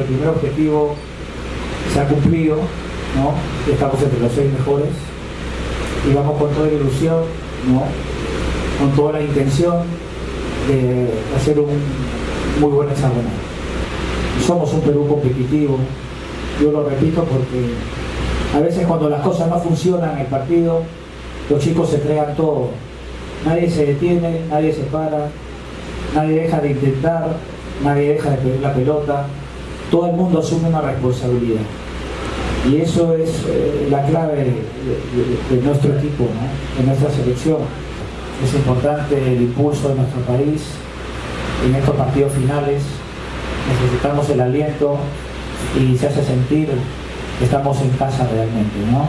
El primer objetivo se ha cumplido, ¿no? estamos entre los seis mejores y vamos con toda la ilusión, ¿no? con toda la intención de hacer un muy buen examen. Somos un Perú competitivo, yo lo repito porque a veces cuando las cosas no funcionan en el partido, los chicos se entregan todo. Nadie se detiene, nadie se para, nadie deja de intentar, nadie deja de pedir la pelota, todo el mundo asume una responsabilidad. Y eso es eh, la clave de, nuestro equipo, de nuestra selección. Es importante el impulso de nuestro país en estos partidos finales. Necesitamos el aliento y se hace sentir que estamos en casa realmente. ¿no?